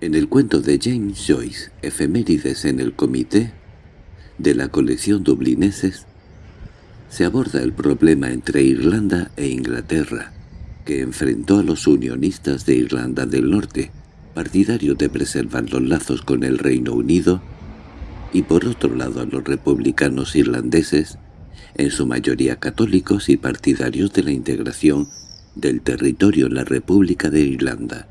En el cuento de James Joyce, Efemérides en el Comité, de la colección Dublineses, se aborda el problema entre Irlanda e Inglaterra, que enfrentó a los unionistas de Irlanda del Norte, partidarios de preservar los lazos con el Reino Unido, y por otro lado a los republicanos irlandeses, en su mayoría católicos y partidarios de la integración del territorio en la República de Irlanda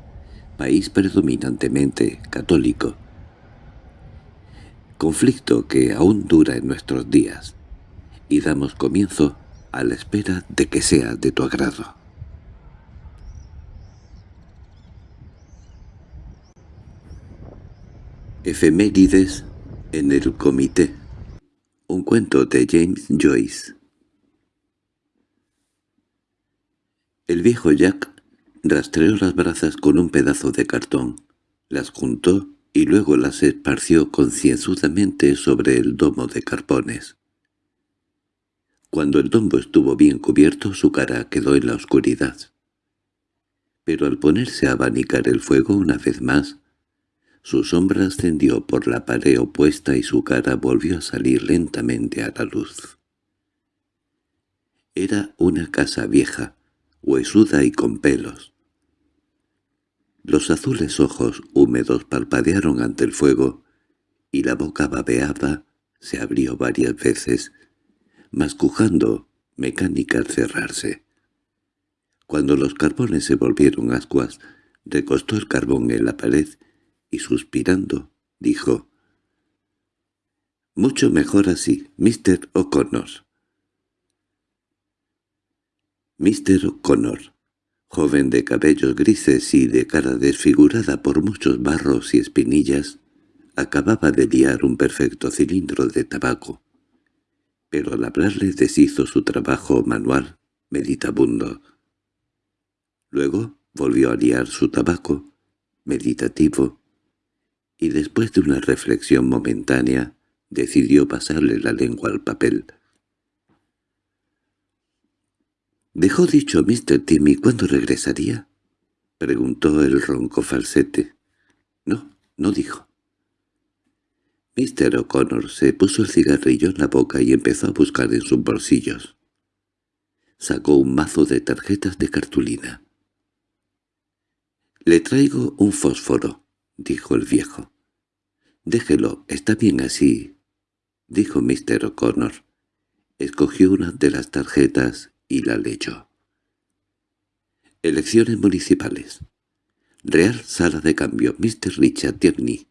país predominantemente católico. Conflicto que aún dura en nuestros días, y damos comienzo a la espera de que sea de tu agrado. Efemérides en el Comité Un cuento de James Joyce El viejo Jack Rastreó las brazas con un pedazo de cartón, las juntó y luego las esparció concienzudamente sobre el domo de carpones. Cuando el domo estuvo bien cubierto, su cara quedó en la oscuridad. Pero al ponerse a abanicar el fuego una vez más, su sombra ascendió por la pared opuesta y su cara volvió a salir lentamente a la luz. Era una casa vieja, huesuda y con pelos. Los azules ojos húmedos parpadearon ante el fuego, y la boca babeada se abrió varias veces, mascujando mecánica al cerrarse. Cuando los carbones se volvieron ascuas, recostó el carbón en la pared y suspirando, dijo «Mucho mejor así, Mr. O'Connor». Mr. O'Connor, joven de cabellos grises y de cara desfigurada por muchos barros y espinillas, acababa de liar un perfecto cilindro de tabaco. Pero al hablarle deshizo su trabajo manual, meditabundo. Luego volvió a liar su tabaco, meditativo, y después de una reflexión momentánea decidió pasarle la lengua al papel. —¿Dejó dicho Mr. Timmy cuándo regresaría? —preguntó el ronco falsete. —No, no dijo. Mr. O'Connor se puso el cigarrillo en la boca y empezó a buscar en sus bolsillos. Sacó un mazo de tarjetas de cartulina. —Le traigo un fósforo —dijo el viejo. —Déjelo, está bien así —dijo Mr. O'Connor. Escogió una de las tarjetas y la leyó. Elecciones municipales. Real Sala de Cambio, Mr. Richard Tierney.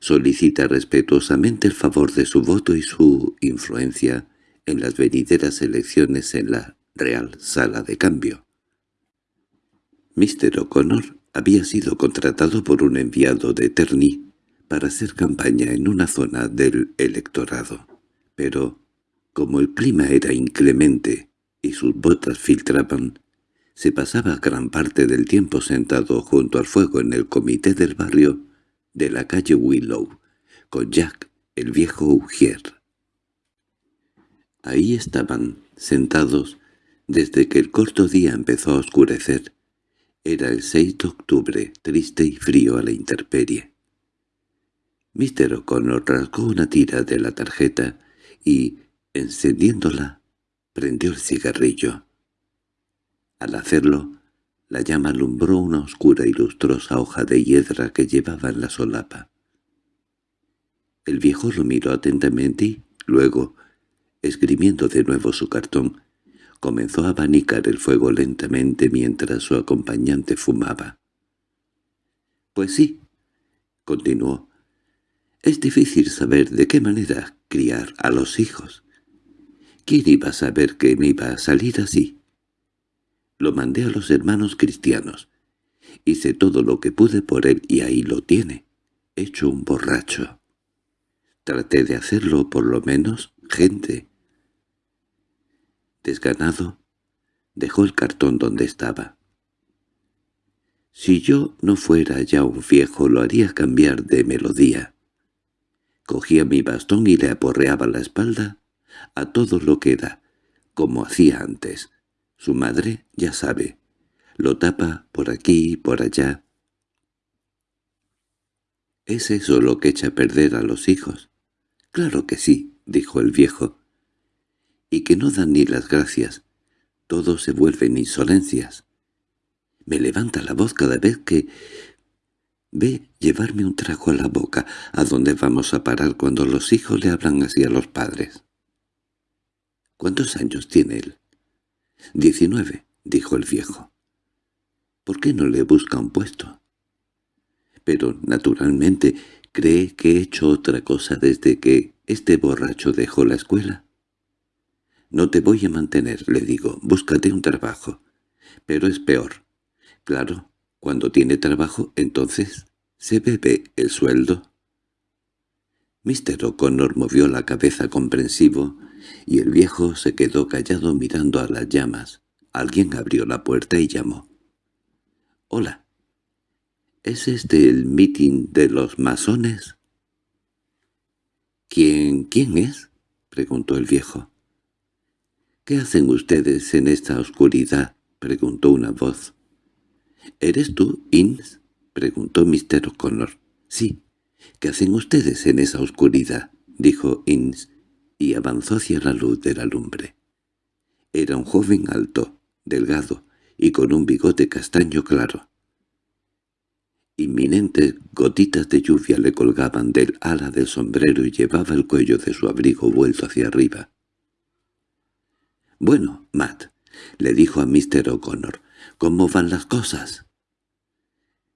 Solicita respetuosamente el favor de su voto y su influencia en las venideras elecciones en la Real Sala de Cambio. Mr. O'Connor había sido contratado por un enviado de Terney para hacer campaña en una zona del electorado, pero, como el clima era inclemente y sus botas filtraban, se pasaba gran parte del tiempo sentado junto al fuego en el comité del barrio de la calle Willow, con Jack, el viejo Ujier. Ahí estaban, sentados, desde que el corto día empezó a oscurecer. Era el 6 de octubre, triste y frío a la intemperie. Mr. O'Connor rasgó una tira de la tarjeta y, encendiéndola, prendió el cigarrillo. Al hacerlo, la llama alumbró una oscura y lustrosa hoja de hiedra que llevaba en la solapa. El viejo lo miró atentamente y, luego, esgrimiendo de nuevo su cartón, comenzó a abanicar el fuego lentamente mientras su acompañante fumaba. «Pues sí», continuó, «es difícil saber de qué manera criar a los hijos. ¿Quién iba a saber que me iba a salir así? Lo mandé a los hermanos cristianos. Hice todo lo que pude por él y ahí lo tiene, hecho un borracho. Traté de hacerlo por lo menos gente. Desganado, dejó el cartón donde estaba. Si yo no fuera ya un viejo lo haría cambiar de melodía. Cogía mi bastón y le aporreaba la espalda a todo lo que da, como hacía antes. Su madre, ya sabe, lo tapa por aquí y por allá. ¿Es eso lo que echa a perder a los hijos? —Claro que sí —dijo el viejo—, y que no dan ni las gracias. Todo se vuelven insolencias. Me levanta la voz cada vez que... Ve llevarme un trago a la boca. ¿A dónde vamos a parar cuando los hijos le hablan así a los padres? —¿Cuántos años tiene él? —Diecinueve —dijo el viejo. —¿Por qué no le busca un puesto? Pero, naturalmente, ¿cree que he hecho otra cosa desde que este borracho dejó la escuela? No te voy a mantener, le digo, búscate un trabajo. Pero es peor. Claro, cuando tiene trabajo, entonces, ¿se bebe el sueldo? Mr. O'Connor movió la cabeza comprensivo, y el viejo se quedó callado mirando a las llamas. Alguien abrió la puerta y llamó. «Hola. ¿Es este el meeting de los masones?» «¿Quién, quién es?» preguntó el viejo. «¿Qué hacen ustedes en esta oscuridad?» preguntó una voz. «¿Eres tú, Inns?» preguntó Mr. O'Connor. «Sí. ¿Qué hacen ustedes en esa oscuridad?» dijo Inns, y avanzó hacia la luz de la lumbre. Era un joven alto, delgado y con un bigote castaño claro. Inminentes gotitas de lluvia le colgaban del ala del sombrero y llevaba el cuello de su abrigo vuelto hacia arriba. «Bueno, Matt», le dijo a Mr. O'Connor, «¿cómo van las cosas?»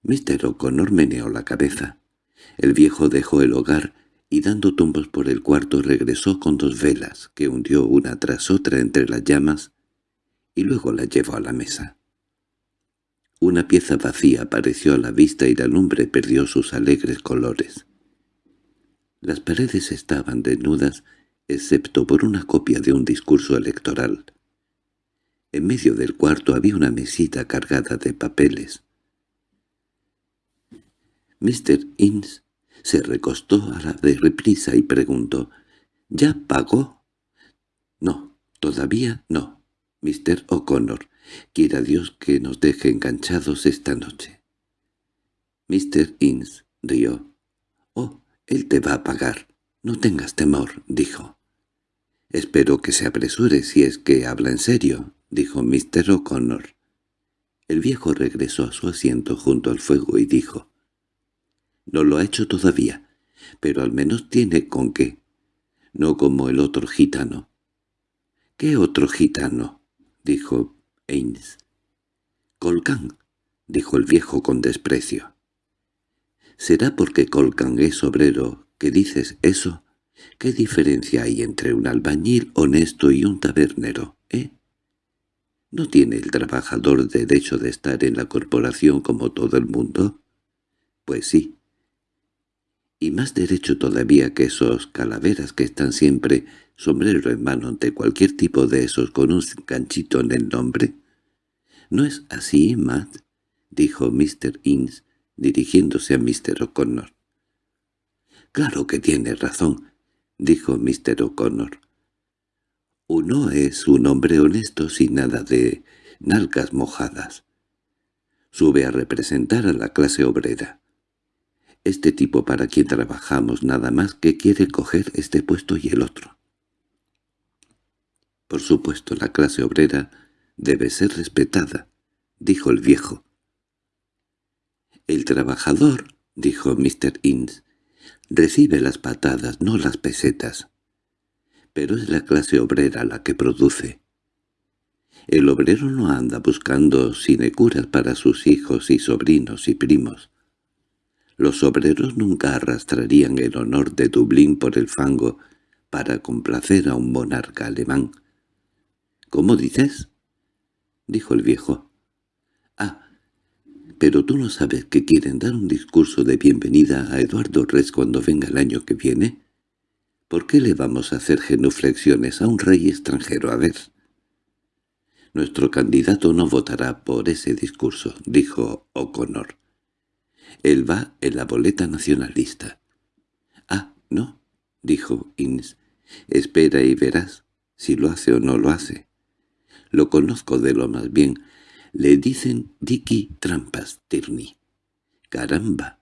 Mr. O'Connor meneó la cabeza. El viejo dejó el hogar y dando tumbos por el cuarto regresó con dos velas, que hundió una tras otra entre las llamas, y luego las llevó a la mesa. Una pieza vacía apareció a la vista y la lumbre perdió sus alegres colores. Las paredes estaban desnudas, excepto por una copia de un discurso electoral. En medio del cuarto había una mesita cargada de papeles. Mr. Inns se recostó a la de reprisa y preguntó, «¿Ya pagó?» «No, todavía no, Mr. O'Connor. Quiera Dios que nos deje enganchados esta noche. Mr. Inns rió. «Oh, él te va a pagar. No tengas temor», dijo. «Espero que se apresure si es que habla en serio», dijo Mr. O'Connor. El viejo regresó a su asiento junto al fuego y dijo, «No lo ha hecho todavía, pero al menos tiene con qué. No como el otro gitano». «¿Qué otro gitano?» dijo Ains. —Colcan —dijo el viejo con desprecio. —¿Será porque Colcan es obrero que dices eso? ¿Qué diferencia hay entre un albañil honesto y un tabernero, eh? ¿No tiene el trabajador derecho de estar en la corporación como todo el mundo? Pues sí. Y más derecho todavía que esos calaveras que están siempre sombrero en mano ante cualquier tipo de esos con un ganchito en el nombre. —¿No es así, Matt? —dijo Mr. Inns, dirigiéndose a Mr. O'Connor. —Claro que tiene razón —dijo Mr. O'Connor. Uno es un hombre honesto sin nada de nalgas mojadas. Sube a representar a la clase obrera. Este tipo para quien trabajamos nada más que quiere coger este puesto y el otro. Por supuesto, la clase obrera debe ser respetada, dijo el viejo. El trabajador, dijo Mr. Inns, recibe las patadas, no las pesetas. Pero es la clase obrera la que produce. El obrero no anda buscando sinecuras para sus hijos y sobrinos y primos. Los obreros nunca arrastrarían el honor de Dublín por el fango para complacer a un monarca alemán. —¿Cómo dices? —dijo el viejo. —Ah, pero tú no sabes que quieren dar un discurso de bienvenida a Eduardo Res cuando venga el año que viene. ¿Por qué le vamos a hacer genuflexiones a un rey extranjero? A ver. Nuestro candidato no votará por ese discurso, dijo O'Connor. Él va en la boleta nacionalista. —Ah, no —dijo Inns—. Espera y verás si lo hace o no lo hace. Lo conozco de lo más bien. Le dicen Dicky Trampas Tierney. —¡Caramba!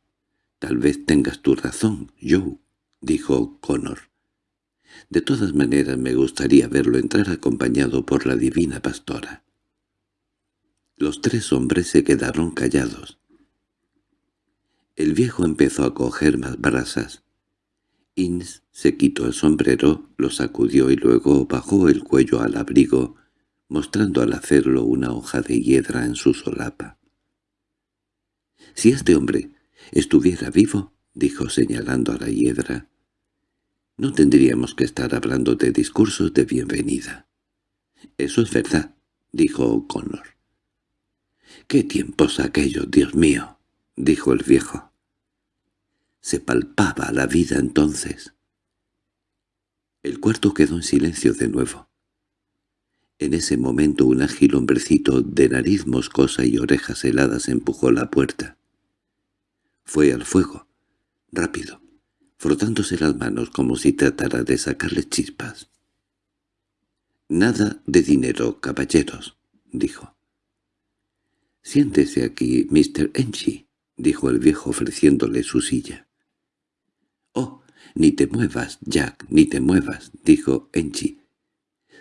Tal vez tengas tu razón, Joe —dijo Connor. De todas maneras me gustaría verlo entrar acompañado por la divina pastora. Los tres hombres se quedaron callados. El viejo empezó a coger más brasas. Inns se quitó el sombrero, lo sacudió y luego bajó el cuello al abrigo, mostrando al hacerlo una hoja de hiedra en su solapa. «Si este hombre estuviera vivo», dijo señalando a la hiedra, «no tendríamos que estar hablando de discursos de bienvenida». «Eso es verdad», dijo O'Connor. «¡Qué tiempos aquellos, Dios mío!» dijo el viejo. Se palpaba la vida entonces. El cuarto quedó en silencio de nuevo. En ese momento un ágil hombrecito de nariz moscosa y orejas heladas empujó la puerta. Fue al fuego, rápido, frotándose las manos como si tratara de sacarle chispas. «Nada de dinero, caballeros», dijo. «Siéntese aquí, Mr. Enchi», dijo el viejo ofreciéndole su silla. «Oh, ni te muevas, Jack, ni te muevas», dijo Enchi.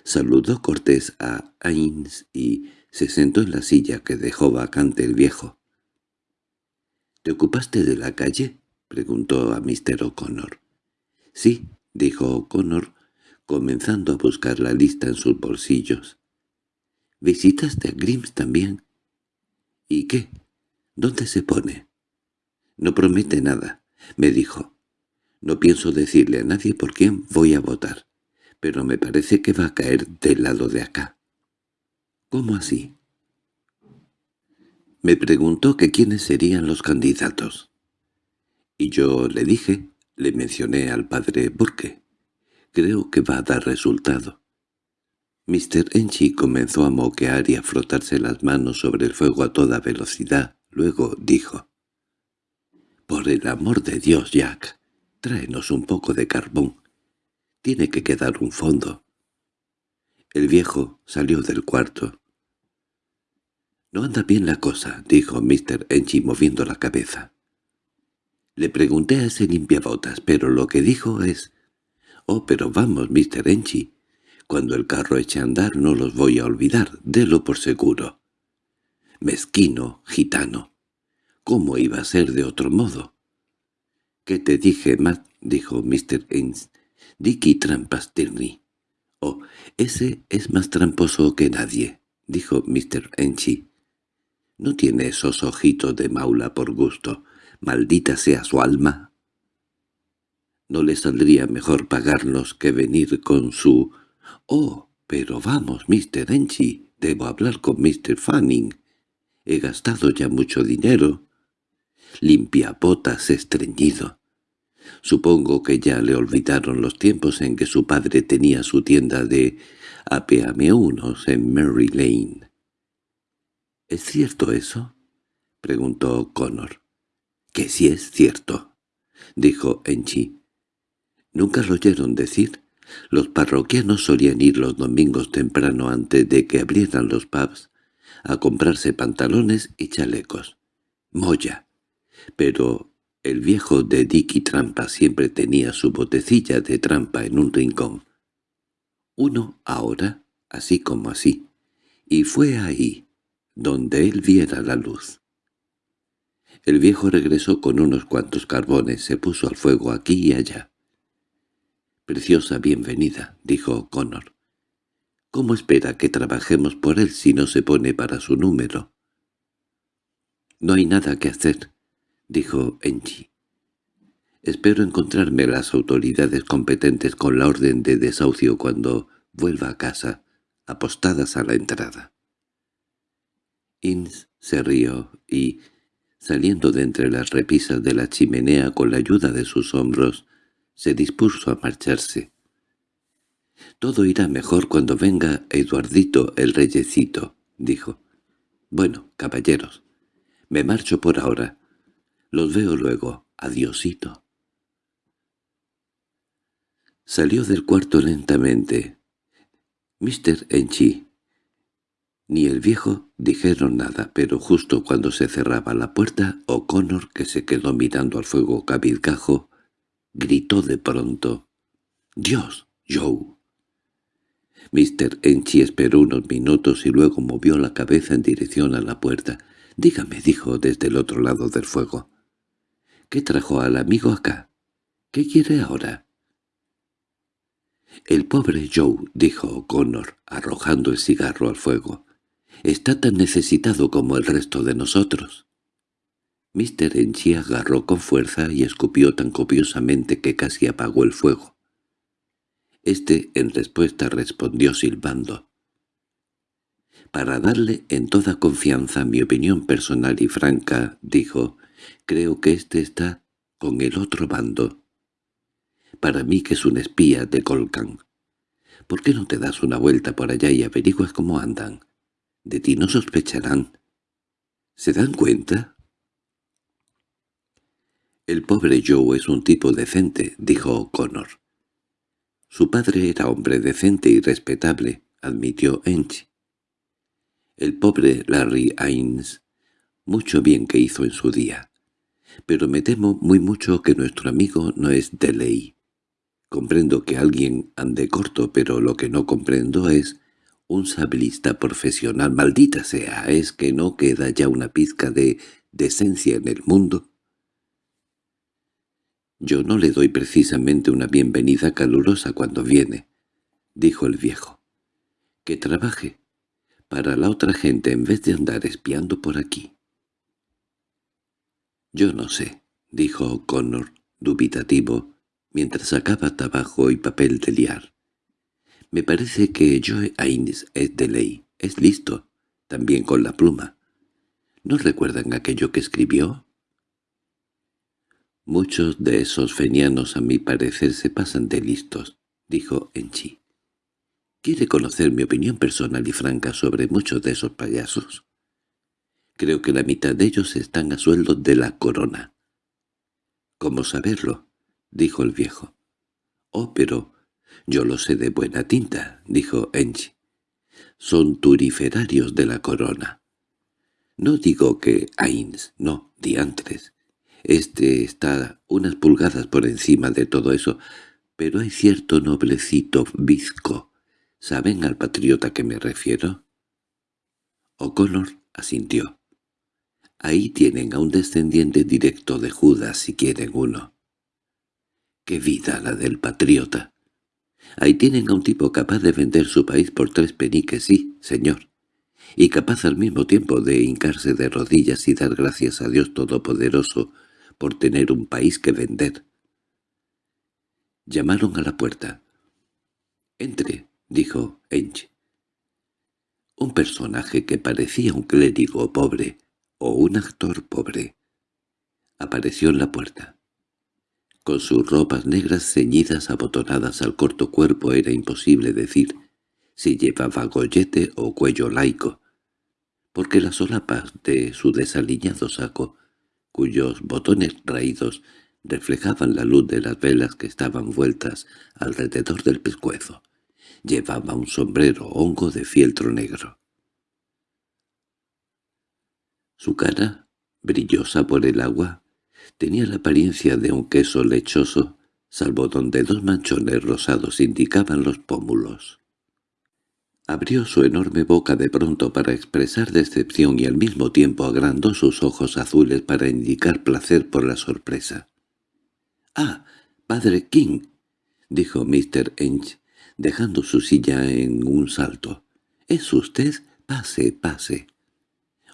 Saludó Cortés a Ains y se sentó en la silla que dejó vacante el viejo. —¿Te ocupaste de la calle? —preguntó a Mr. O'Connor. —Sí —dijo O'Connor, comenzando a buscar la lista en sus bolsillos. —¿Visitaste a Grims también? —¿Y qué? ¿Dónde se pone? —No promete nada —me dijo. No pienso decirle a nadie por quién voy a votar, pero me parece que va a caer del lado de acá. —¿Cómo así? Me preguntó que quiénes serían los candidatos. Y yo le dije, le mencioné al padre Burke. Creo que va a dar resultado. Mr. Enchi comenzó a moquear y a frotarse las manos sobre el fuego a toda velocidad. Luego dijo, «Por el amor de Dios, Jack, tráenos un poco de carbón. Tiene que quedar un fondo». El viejo salió del cuarto. —No anda bien la cosa —dijo Mr. Enchi moviendo la cabeza. Le pregunté a ese limpiabotas, pero lo que dijo es... —Oh, pero vamos, Mr. Enchi. Cuando el carro eche a andar no los voy a olvidar, délo por seguro. Mezquino, gitano. ¿Cómo iba a ser de otro modo? —¿Qué te dije, Matt? —dijo Mr. Enchi. —Dicky Trampas Tierney. —Oh, ese es más tramposo que nadie —dijo Mr. Enchi. ¿No tiene esos ojitos de maula por gusto? ¡Maldita sea su alma! ¿No le saldría mejor pagarnos que venir con su... «Oh, pero vamos, Mr. Enchi, debo hablar con Mr. Fanning. He gastado ya mucho dinero». Limpia botas estreñido. Supongo que ya le olvidaron los tiempos en que su padre tenía su tienda de apeameunos en Mary Lane. —¿Es cierto eso? —preguntó Connor. —Que sí es cierto —dijo Enchi. —¿Nunca lo oyeron decir? Los parroquianos solían ir los domingos temprano antes de que abrieran los pubs a comprarse pantalones y chalecos. Moya. Pero el viejo de Dicky Trampa siempre tenía su botecilla de trampa en un rincón. Uno ahora, así como así. Y fue ahí, donde él viera la luz. El viejo regresó con unos cuantos carbones, se puso al fuego aquí y allá. «Preciosa bienvenida», dijo Connor. «¿Cómo espera que trabajemos por él si no se pone para su número?» «No hay nada que hacer», dijo Enchi. «Espero encontrarme las autoridades competentes con la orden de desahucio cuando vuelva a casa, apostadas a la entrada». Inns se rió y, saliendo de entre las repisas de la chimenea con la ayuda de sus hombros, se dispuso a marcharse. «Todo irá mejor cuando venga Eduardito el reyecito», dijo. «Bueno, caballeros, me marcho por ahora. Los veo luego. Adiosito». Salió del cuarto lentamente. «Mr. Enchi, Ni el viejo dijeron nada, pero justo cuando se cerraba la puerta, O'Connor, que se quedó mirando al fuego cabizgajo, gritó de pronto, «¡Dios, Joe!». Mr. Enchi esperó unos minutos y luego movió la cabeza en dirección a la puerta. «Dígame», dijo desde el otro lado del fuego. «¿Qué trajo al amigo acá? ¿Qué quiere ahora?» «El pobre Joe», dijo O'Connor, arrojando el cigarro al fuego. Está tan necesitado como el resto de nosotros. Mr. Enchi agarró con fuerza y escupió tan copiosamente que casi apagó el fuego. Este, en respuesta, respondió silbando. Para darle en toda confianza mi opinión personal y franca, dijo, creo que éste está con el otro bando. Para mí que es un espía de Colcan. ¿Por qué no te das una vuelta por allá y averiguas cómo andan? De ti no sospecharán. ¿Se dan cuenta? El pobre Joe es un tipo decente, dijo O'Connor. Su padre era hombre decente y respetable, admitió Ench. El pobre Larry Ains, mucho bien que hizo en su día. Pero me temo muy mucho que nuestro amigo no es de ley. Comprendo que alguien ande corto, pero lo que no comprendo es un sablista profesional, maldita sea, ¿es que no queda ya una pizca de decencia en el mundo? Yo no le doy precisamente una bienvenida calurosa cuando viene, dijo el viejo. Que trabaje para la otra gente en vez de andar espiando por aquí. Yo no sé, dijo Connor, dubitativo, mientras sacaba tabaco y papel de liar. Me parece que Joe Aines es de ley, es listo, también con la pluma. ¿No recuerdan aquello que escribió? Muchos de esos fenianos a mi parecer se pasan de listos, dijo Enchi. ¿Quiere conocer mi opinión personal y franca sobre muchos de esos payasos? Creo que la mitad de ellos están a sueldo de la corona. —¿Cómo saberlo? —dijo el viejo. —Oh, pero «Yo lo sé de buena tinta», dijo Enchi. «Son turiferarios de la corona». «No digo que Ains, no, diantres. Este está unas pulgadas por encima de todo eso, pero hay cierto noblecito bizco. ¿Saben al patriota que me refiero?» O'Connor asintió. «Ahí tienen a un descendiente directo de Judas si quieren uno». «¡Qué vida la del patriota!» Ahí tienen a un tipo capaz de vender su país por tres peniques, sí, señor, y capaz al mismo tiempo de hincarse de rodillas y dar gracias a Dios Todopoderoso por tener un país que vender. Llamaron a la puerta. «Entre», dijo Ench. Un personaje que parecía un clérigo pobre o un actor pobre apareció en la puerta. Con sus ropas negras ceñidas abotonadas al corto cuerpo era imposible decir si llevaba gollete o cuello laico, porque las solapas de su desaliñado saco, cuyos botones raídos reflejaban la luz de las velas que estaban vueltas alrededor del pescuezo, llevaba un sombrero hongo de fieltro negro. Su cara, brillosa por el agua, Tenía la apariencia de un queso lechoso, salvo donde dos manchones rosados indicaban los pómulos. Abrió su enorme boca de pronto para expresar decepción y al mismo tiempo agrandó sus ojos azules para indicar placer por la sorpresa. —¡Ah, padre King! —dijo Mr. Ench, dejando su silla en un salto. —¿Es usted? Pase, pase.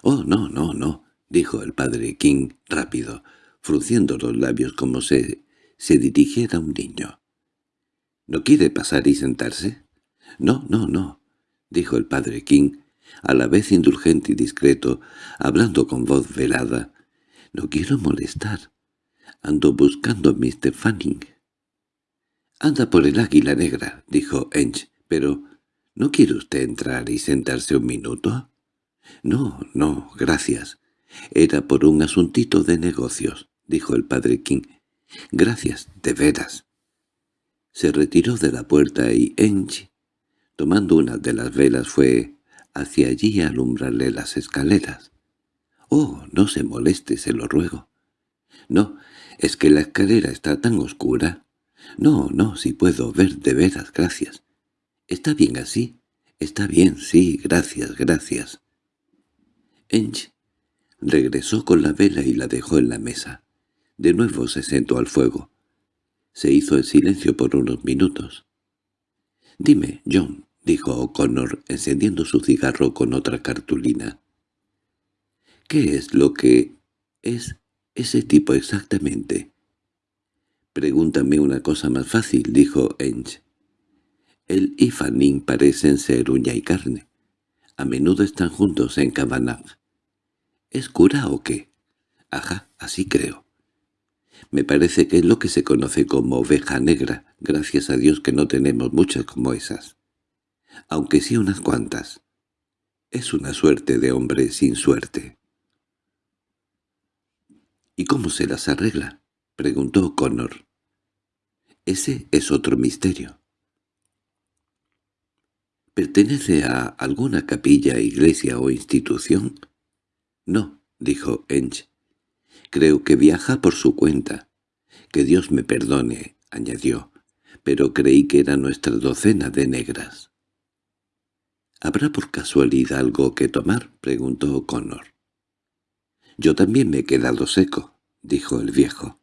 —Oh, no, no, no —dijo el padre King rápido frunciendo los labios como se, se dirigiera a un niño. —¿No quiere pasar y sentarse? —No, no, no —dijo el padre King, a la vez indulgente y discreto, hablando con voz velada. —No quiero molestar. Ando buscando a Mr. Fanning. —Anda por el águila negra —dijo Ench—, pero ¿no quiere usted entrar y sentarse un minuto? —No, no, gracias. Era por un asuntito de negocios —dijo el padre King. —Gracias, de veras. Se retiró de la puerta y Enchi, tomando una de las velas, fue hacia allí a alumbrarle las escaleras. —Oh, no se moleste, se lo ruego. —No, es que la escalera está tan oscura. No, no, si puedo ver de veras, gracias. —¿Está bien así? —Está bien, sí, gracias, gracias. Ench regresó con la vela y la dejó en la mesa. De nuevo se sentó al fuego. Se hizo el silencio por unos minutos. —Dime, John —dijo O'Connor, encendiendo su cigarro con otra cartulina—, ¿qué es lo que es ese tipo exactamente? —Pregúntame una cosa más fácil —dijo Ench. Él y Fanning parecen ser uña y carne. A menudo están juntos en Cabanagh. ¿Es cura o qué? Ajá, así creo. Me parece que es lo que se conoce como oveja negra, gracias a Dios que no tenemos muchas como esas. Aunque sí unas cuantas. Es una suerte de hombre sin suerte. —¿Y cómo se las arregla? —preguntó Connor. Ese es otro misterio. —¿Pertenece a alguna capilla, iglesia o institución? —No —dijo Ench—. Creo que viaja por su cuenta. Que Dios me perdone —añadió—, pero creí que era nuestra docena de negras. —¿Habrá por casualidad algo que tomar? —preguntó Connor. —Yo también me he quedado seco —dijo el viejo.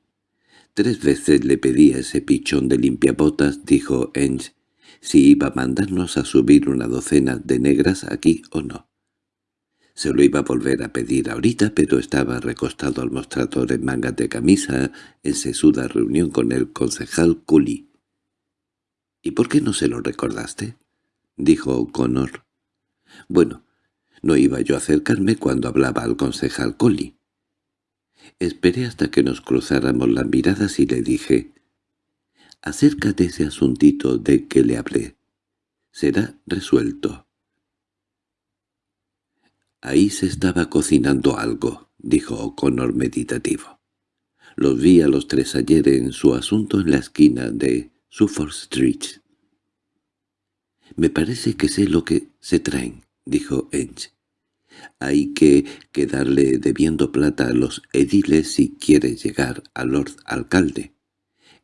Tres veces le pedí a ese pichón de limpiabotas —dijo Ench— si iba a mandarnos a subir una docena de negras aquí o no. Se lo iba a volver a pedir ahorita, pero estaba recostado al mostrador en mangas de camisa en sesuda reunión con el concejal Cully. —¿Y por qué no se lo recordaste? —dijo O'Connor. —Bueno, no iba yo a acercarme cuando hablaba al concejal Cully. Esperé hasta que nos cruzáramos las miradas y le dije acerca de ese asuntito de que le hablé. Será resuelto. Ahí se estaba cocinando algo, dijo O'Connor meditativo. Los vi a los tres ayer en su asunto en la esquina de Suffolk Street. «Me parece que sé lo que se traen», dijo Ench. «Hay que quedarle debiendo plata a los ediles si quiere llegar al Lord Alcalde.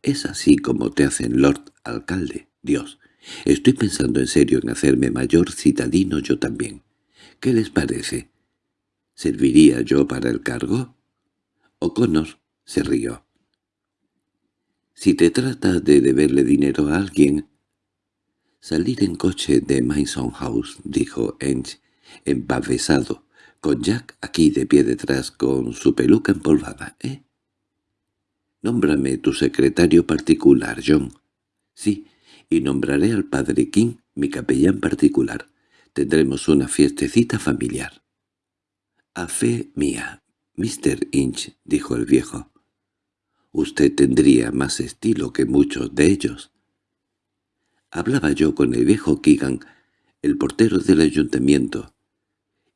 Es así como te hacen Lord Alcalde. Dios, estoy pensando en serio en hacerme mayor citadino yo también. ¿Qué les parece? ¿Serviría yo para el cargo? O'Connor se rió. Si te trata de deberle dinero a alguien... Salir en coche de Mason House, dijo Ench, empavesado, con Jack aquí de pie detrás con su peluca empolvada, ¿eh? Nómbrame tu secretario particular, John. Sí, y nombraré al padre King mi capellán particular. Tendremos una fiestecita familiar. A fe mía, Mr. Inch, dijo el viejo. Usted tendría más estilo que muchos de ellos. Hablaba yo con el viejo Keegan, el portero del ayuntamiento.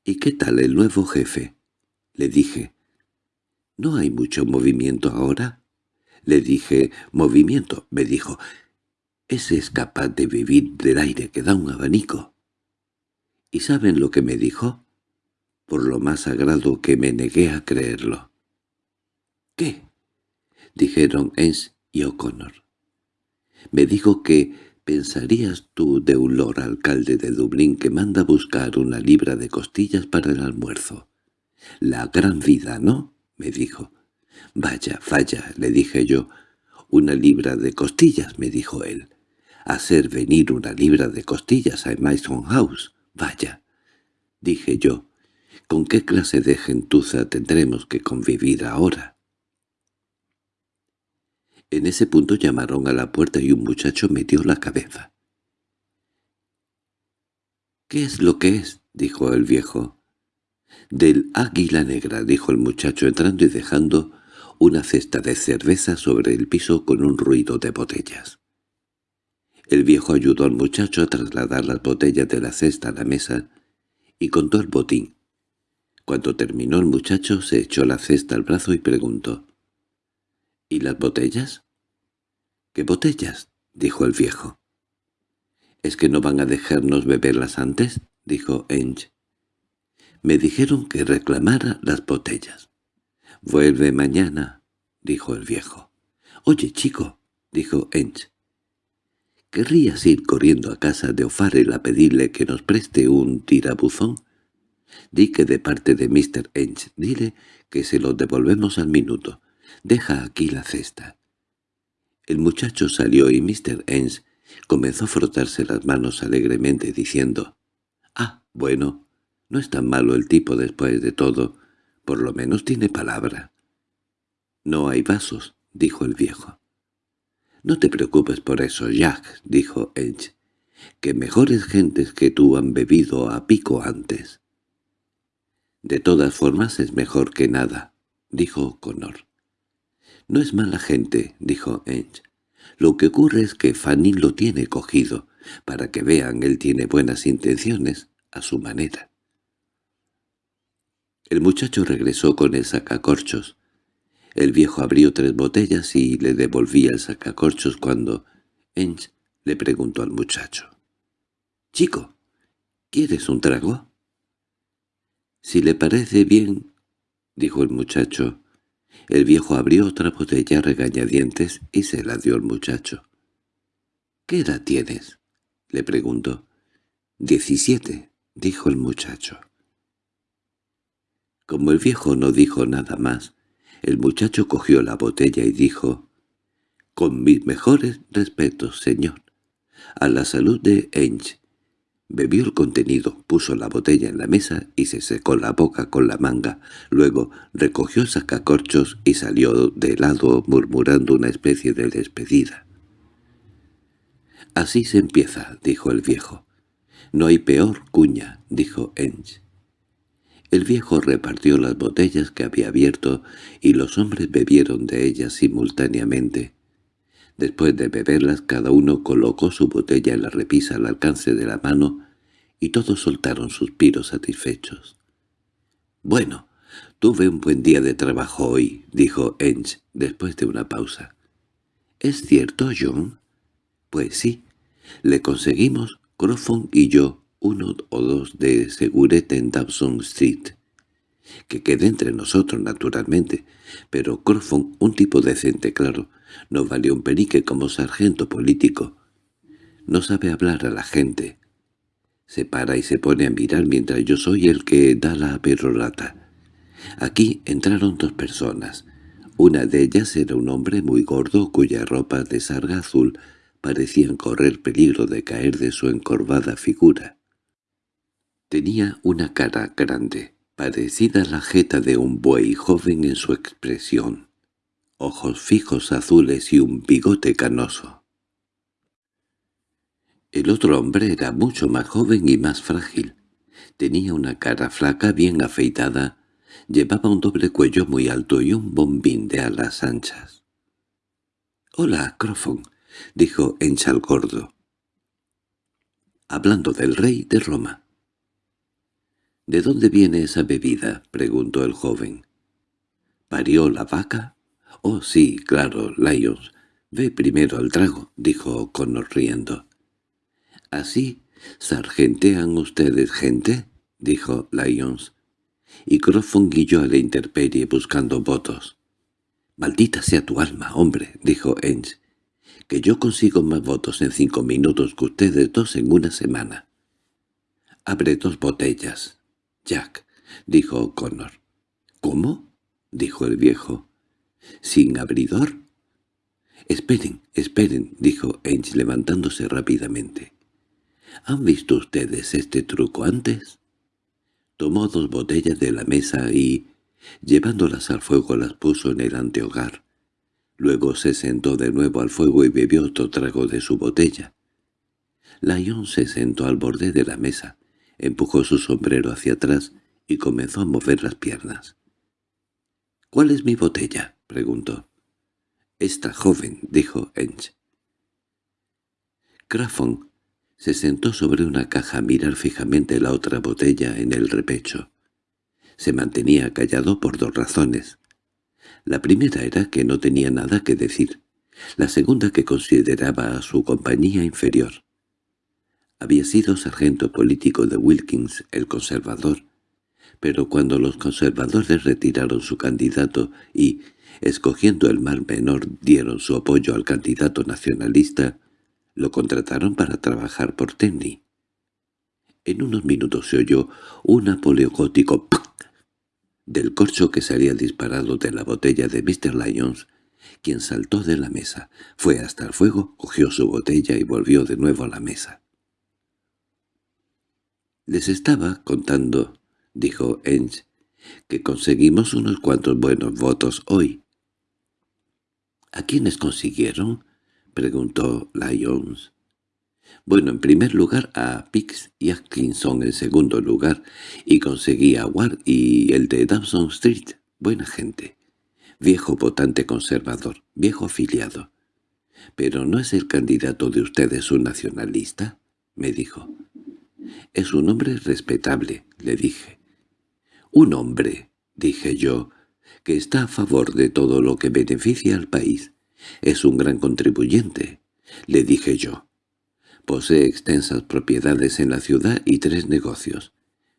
—¿Y qué tal el nuevo jefe? —le dije. —¿No hay mucho movimiento ahora? Le dije, movimiento, me dijo, ese es capaz de vivir del aire que da un abanico. ¿Y saben lo que me dijo? Por lo más sagrado que me negué a creerlo. —¿Qué? —dijeron Ens y O'Connor. Me dijo que pensarías tú de un lord alcalde de Dublín que manda buscar una libra de costillas para el almuerzo. La gran vida, ¿no? —me dijo. —Vaya, vaya —le dije yo—. —Una libra de costillas —me dijo él. —Hacer venir una libra de costillas a Mason House. Vaya. Dije yo. ¿Con qué clase de gentuza tendremos que convivir ahora? En ese punto llamaron a la puerta y un muchacho metió la cabeza. —¿Qué es lo que es? —dijo el viejo. —Del águila negra —dijo el muchacho entrando y dejando una cesta de cerveza sobre el piso con un ruido de botellas. El viejo ayudó al muchacho a trasladar las botellas de la cesta a la mesa y contó el botín. Cuando terminó el muchacho se echó la cesta al brazo y preguntó. —¿Y las botellas? —¿Qué botellas? —dijo el viejo. —¿Es que no van a dejarnos beberlas antes? —dijo Enge. —Me dijeron que reclamara las botellas. —Vuelve mañana —dijo el viejo. —Oye, chico —dijo Enge. ¿Querrías ir corriendo a casa de O'Farrell a pedirle que nos preste un tirabuzón? Di que de parte de Mr. Enge, dile que se lo devolvemos al minuto. Deja aquí la cesta. El muchacho salió y Mr. Enge comenzó a frotarse las manos alegremente diciendo «Ah, bueno, no es tan malo el tipo después de todo, por lo menos tiene palabra». «No hay vasos», dijo el viejo. «No te preocupes por eso, Jack», dijo Edge, «que mejores gentes que tú han bebido a pico antes». «De todas formas es mejor que nada», dijo Connor. «No es mala gente», dijo Edge. «Lo que ocurre es que Fanny lo tiene cogido. Para que vean, él tiene buenas intenciones, a su manera». El muchacho regresó con el sacacorchos. El viejo abrió tres botellas y le devolvía el sacacorchos cuando Ench le preguntó al muchacho. «Chico, ¿quieres un trago?» «Si le parece bien», dijo el muchacho. El viejo abrió otra botella regañadientes y se la dio al muchacho. «¿Qué edad tienes?» le preguntó. «Diecisiete», dijo el muchacho. Como el viejo no dijo nada más, el muchacho cogió la botella y dijo, «Con mis mejores respetos, señor, a la salud de Enge». Bebió el contenido, puso la botella en la mesa y se secó la boca con la manga. Luego recogió sacacorchos y salió de lado murmurando una especie de despedida. «Así se empieza», dijo el viejo. «No hay peor cuña», dijo Enge. El viejo repartió las botellas que había abierto y los hombres bebieron de ellas simultáneamente. Después de beberlas cada uno colocó su botella en la repisa al alcance de la mano y todos soltaron suspiros satisfechos. «Bueno, tuve un buen día de trabajo hoy», dijo Enge después de una pausa. «¿Es cierto, John?» «Pues sí. Le conseguimos, Crofon y yo, uno o dos de segurete en Dawson Street. Que quede entre nosotros, naturalmente, pero Crofon, un tipo decente, claro, no valió un penique como sargento político. No sabe hablar a la gente. Se para y se pone a mirar mientras yo soy el que da la perorata. Aquí entraron dos personas. Una de ellas era un hombre muy gordo cuya ropa de sarga azul parecían correr peligro de caer de su encorvada figura. Tenía una cara grande, parecida a la jeta de un buey joven en su expresión, ojos fijos azules y un bigote canoso. El otro hombre era mucho más joven y más frágil. Tenía una cara flaca bien afeitada, llevaba un doble cuello muy alto y un bombín de alas anchas. «Hola, Crofon», dijo Enchal Gordo. «Hablando del rey de Roma». —¿De dónde viene esa bebida? —preguntó el joven. —¿Parió la vaca? —Oh, sí, claro, Lyons. Ve primero al trago —dijo Connor riendo. —¿Así sargentean ustedes gente? —dijo Lyons. Y Crofon guilló a la intemperie buscando votos. —Maldita sea tu alma, hombre —dijo Ench—, que yo consigo más votos en cinco minutos que ustedes dos en una semana. Abre dos botellas Jack —dijo Connor. —¿Cómo? —dijo el viejo. —¿Sin abridor? —Esperen, esperen —dijo Ench levantándose rápidamente. —¿Han visto ustedes este truco antes? Tomó dos botellas de la mesa y, llevándolas al fuego, las puso en el antehogar. Luego se sentó de nuevo al fuego y bebió otro trago de su botella. Lyon se sentó al borde de la mesa, empujó su sombrero hacia atrás y comenzó a mover las piernas. —¿Cuál es mi botella? —preguntó. —Esta joven —dijo Ench. Craffon se sentó sobre una caja a mirar fijamente la otra botella en el repecho. Se mantenía callado por dos razones. La primera era que no tenía nada que decir, la segunda que consideraba a su compañía inferior. Había sido sargento político de Wilkins, el conservador, pero cuando los conservadores retiraron su candidato y, escogiendo el mar menor, dieron su apoyo al candidato nacionalista, lo contrataron para trabajar por Tenny. En unos minutos se oyó un apoleogótico ¡pac! del corcho que salía disparado de la botella de Mr. Lyons, quien saltó de la mesa, fue hasta el fuego, cogió su botella y volvió de nuevo a la mesa. «Les estaba contando», dijo Ench, «que conseguimos unos cuantos buenos votos hoy». «¿A quiénes consiguieron?» preguntó Lyons. Bueno, en primer lugar a Pix y Atkinson en segundo lugar, y conseguí a Ward y el de Dawson Street. Buena gente. Viejo votante conservador, viejo afiliado. —¿Pero no es el candidato de ustedes un nacionalista? —me dijo. —Es un hombre respetable —le dije. —Un hombre —dije yo— que está a favor de todo lo que beneficia al país. Es un gran contribuyente —le dije yo. Posee extensas propiedades en la ciudad y tres negocios.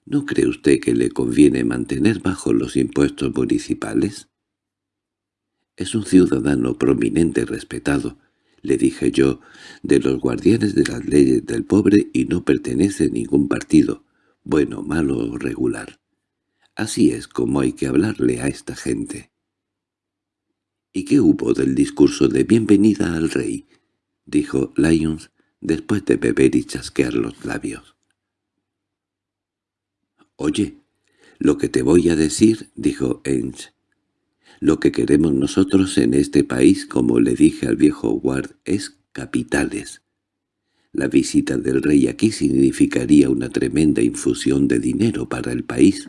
¿No cree usted que le conviene mantener bajo los impuestos municipales? Es un ciudadano prominente y respetado, le dije yo, de los guardianes de las leyes del pobre y no pertenece a ningún partido, bueno, malo o regular. Así es como hay que hablarle a esta gente. —¿Y qué hubo del discurso de bienvenida al rey? —dijo Lyons después de beber y chasquear los labios. «Oye, lo que te voy a decir», dijo Ench. «Lo que queremos nosotros en este país, como le dije al viejo Ward, es capitales. La visita del rey aquí significaría una tremenda infusión de dinero para el país.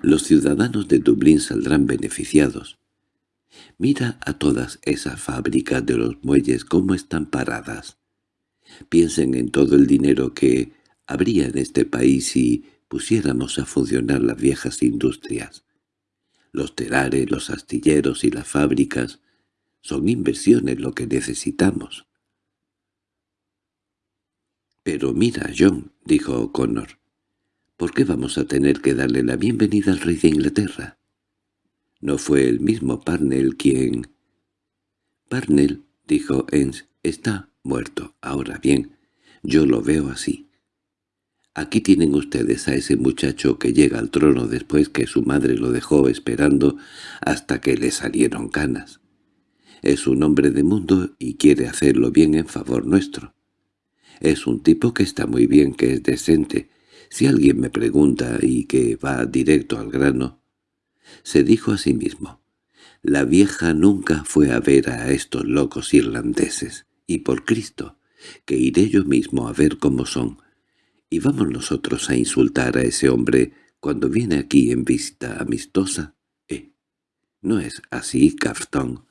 Los ciudadanos de Dublín saldrán beneficiados. Mira a todas esas fábricas de los muelles cómo están paradas. Piensen en todo el dinero que habría en este país si pusiéramos a funcionar las viejas industrias. Los telares, los astilleros y las fábricas son inversiones lo que necesitamos. —Pero mira, John —dijo O'Connor—, ¿por qué vamos a tener que darle la bienvenida al rey de Inglaterra? ¿No fue el mismo Parnell quien...? —Parnell —dijo Ens— está muerto. Ahora bien, yo lo veo así. Aquí tienen ustedes a ese muchacho que llega al trono después que su madre lo dejó esperando hasta que le salieron canas. Es un hombre de mundo y quiere hacerlo bien en favor nuestro. Es un tipo que está muy bien, que es decente. Si alguien me pregunta y que va directo al grano, se dijo a sí mismo, «La vieja nunca fue a ver a estos locos irlandeses y por Cristo, que iré yo mismo a ver cómo son. ¿Y vamos nosotros a insultar a ese hombre cuando viene aquí en visita amistosa? ¿Eh? ¿No es así, Cafton?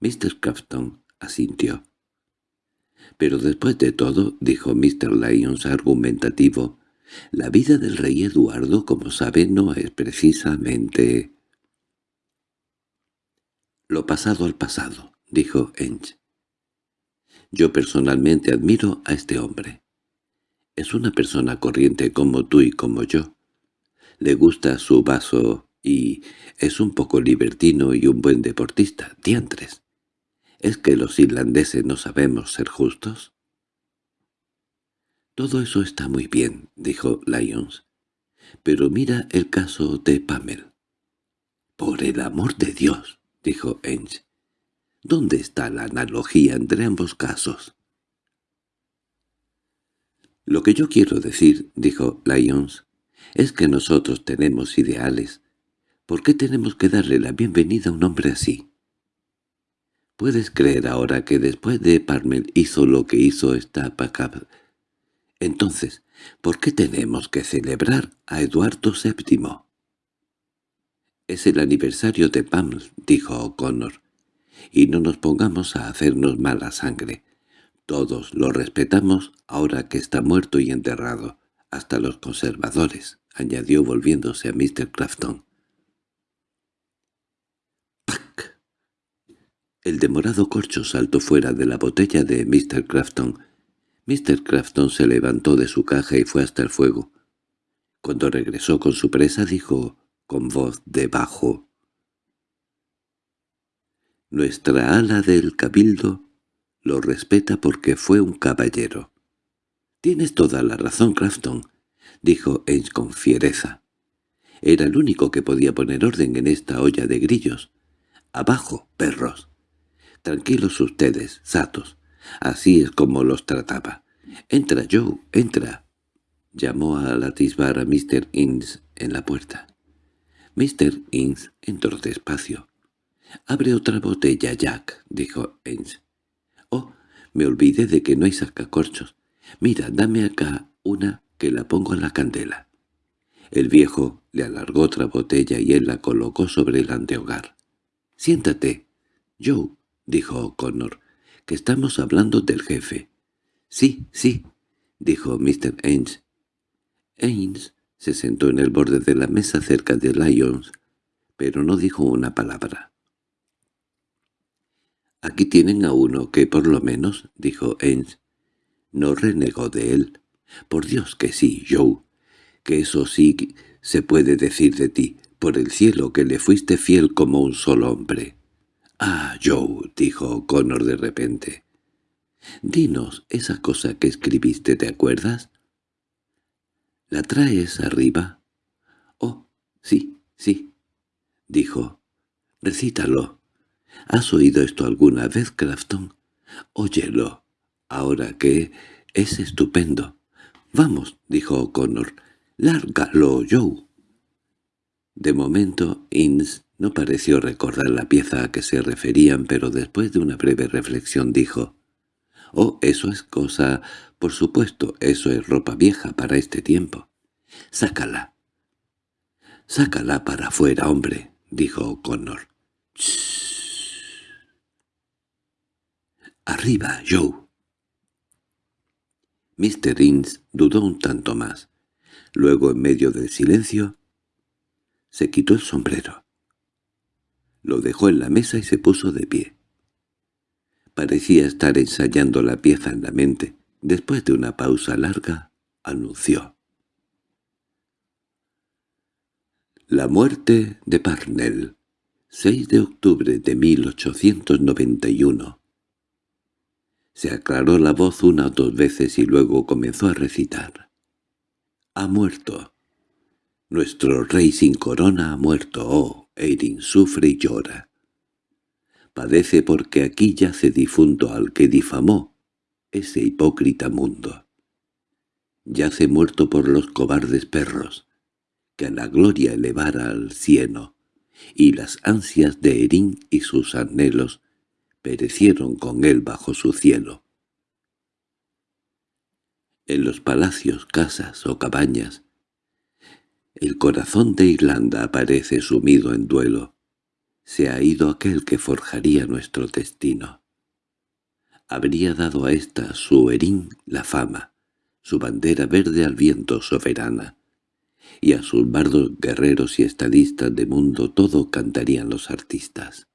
Mr. Cafton asintió. Pero después de todo, dijo Mr. Lyons argumentativo, la vida del rey Eduardo, como sabe, no es precisamente... Lo pasado al pasado, dijo Ench. Yo personalmente admiro a este hombre. Es una persona corriente como tú y como yo. Le gusta su vaso y es un poco libertino y un buen deportista, diantres. ¿Es que los irlandeses no sabemos ser justos? Todo eso está muy bien, dijo Lyons. Pero mira el caso de Pamel. Por el amor de Dios, dijo Ench. ¿Dónde está la analogía entre ambos casos? Lo que yo quiero decir, dijo Lyons, es que nosotros tenemos ideales. ¿Por qué tenemos que darle la bienvenida a un hombre así? ¿Puedes creer ahora que después de Parmel hizo lo que hizo esta Pacab? Entonces, ¿por qué tenemos que celebrar a Eduardo VII? —Es el aniversario de Pamel —dijo O'Connor—, y no nos pongamos a hacernos mala sangre. Todos lo respetamos ahora que está muerto y enterrado, hasta los conservadores, añadió volviéndose a Mr. Crafton. ¡Pac! El demorado corcho saltó fuera de la botella de Mr. Crafton, Mr. Crafton se levantó de su caja y fue hasta el fuego. Cuando regresó con su presa dijo, con voz de bajo, «Nuestra ala del cabildo lo respeta porque fue un caballero». «Tienes toda la razón, Crafton», dijo Ames con fiereza. Era el único que podía poner orden en esta olla de grillos. «Abajo, perros». Tranquilos ustedes, satos. Así es como los trataba. —Entra, Joe, entra —llamó a latisbar a Mr. Innes en la puerta. Mr. Innes entró despacio. —Abre otra botella, Jack —dijo Innes. Me olvidé de que no hay sacacorchos. Mira, dame acá una que la pongo en la candela. El viejo le alargó otra botella y él la colocó sobre el antehogar. —Siéntate, Joe —dijo O'Connor—, que estamos hablando del jefe. —Sí, sí —dijo Mr. Ains. Ains se sentó en el borde de la mesa cerca de Lyons, pero no dijo una palabra. —Aquí tienen a uno que por lo menos —dijo Ains— no renegó de él. —Por Dios que sí, Joe, que eso sí se puede decir de ti, por el cielo que le fuiste fiel como un solo hombre. —Ah, Joe —dijo Connor de repente—, dinos esa cosa que escribiste, ¿te acuerdas? —¿La traes arriba? —Oh, sí, sí —dijo—. Recítalo. ¿Has oído esto alguna vez, Crafton? Óyelo, ahora que es estupendo. —Vamos —dijo Connor—, lárgalo, Joe. De momento, Inns no pareció recordar la pieza a que se referían, pero después de una breve reflexión dijo, «Oh, eso es cosa... Por supuesto, eso es ropa vieja para este tiempo. Sácala». «Sácala para afuera, hombre», dijo Connor. «Arriba, Joe». Mr. Inns dudó un tanto más. Luego, en medio del silencio, se quitó el sombrero. Lo dejó en la mesa y se puso de pie. Parecía estar ensayando la pieza en la mente. Después de una pausa larga, anunció. La muerte de Parnell, 6 de octubre de 1891. Se aclaró la voz una o dos veces y luego comenzó a recitar. Ha muerto. Nuestro rey sin corona ha muerto, oh, Eirin sufre y llora. Padece porque aquí yace difunto al que difamó ese hipócrita mundo. Yace muerto por los cobardes perros, que a la gloria elevara al cielo, y las ansias de Erin y sus anhelos perecieron con él bajo su cielo. En los palacios, casas o cabañas, el corazón de Irlanda aparece sumido en duelo. Se ha ido aquel que forjaría nuestro destino. Habría dado a esta su herín la fama, su bandera verde al viento soberana, y a sus bardos guerreros y estadistas de mundo todo cantarían los artistas.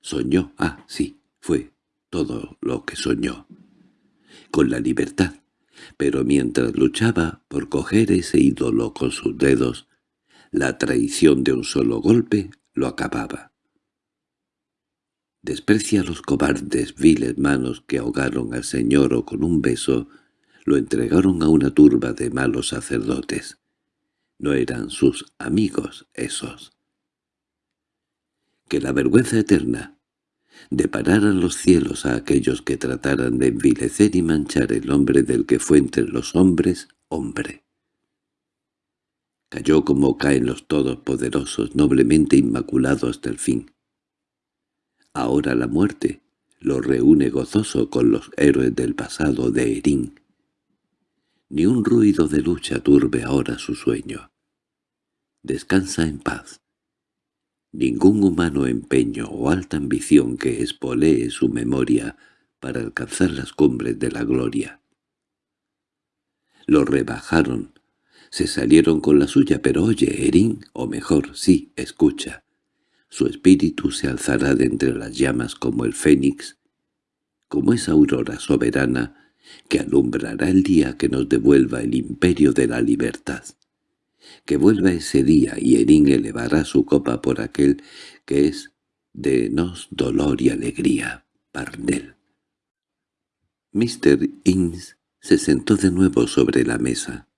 Soñó, ah, sí, fue todo lo que soñó. Con la libertad, pero mientras luchaba por coger ese ídolo con sus dedos, la traición de un solo golpe lo acababa. Desprecia a los cobardes viles manos que ahogaron al señor o con un beso lo entregaron a una turba de malos sacerdotes. No eran sus amigos esos. Que la vergüenza eterna depararan los cielos a aquellos que trataran de envilecer y manchar el hombre del que fue entre los hombres hombre. Cayó como caen los todopoderosos, noblemente inmaculado hasta el fin. Ahora la muerte lo reúne gozoso con los héroes del pasado de Erín. Ni un ruido de lucha turbe ahora su sueño. Descansa en paz, Ningún humano empeño o alta ambición que espolee su memoria para alcanzar las cumbres de la gloria. Lo rebajaron, se salieron con la suya, pero oye, Erin, o mejor, sí, escucha. Su espíritu se alzará de entre las llamas como el fénix, como esa aurora soberana que alumbrará el día que nos devuelva el imperio de la libertad. Que vuelva ese día y Erin elevará su copa por aquel que es de nos dolor y alegría, Parnell. Mr. Innes se sentó de nuevo sobre la mesa.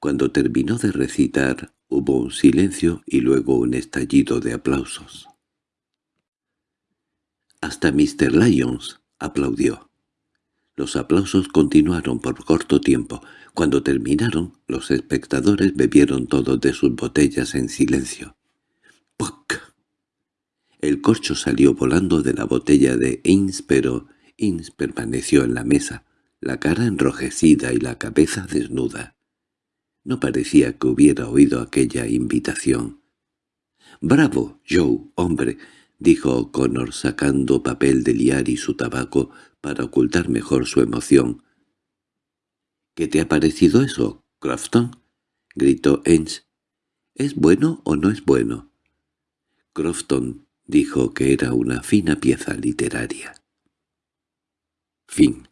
Cuando terminó de recitar, hubo un silencio y luego un estallido de aplausos. Hasta Mr. Lyons aplaudió. Los aplausos continuaron por corto tiempo. Cuando terminaron, los espectadores bebieron todos de sus botellas en silencio. ¡Puc! El corcho salió volando de la botella de Inns, pero Inns permaneció en la mesa, la cara enrojecida y la cabeza desnuda. No parecía que hubiera oído aquella invitación. —¡Bravo, Joe, hombre! —dijo O'Connor sacando papel de liar y su tabaco para ocultar mejor su emoción. —¿Qué te ha parecido eso, Crofton? —gritó Ench. —¿Es bueno o no es bueno? Crofton dijo que era una fina pieza literaria. Fin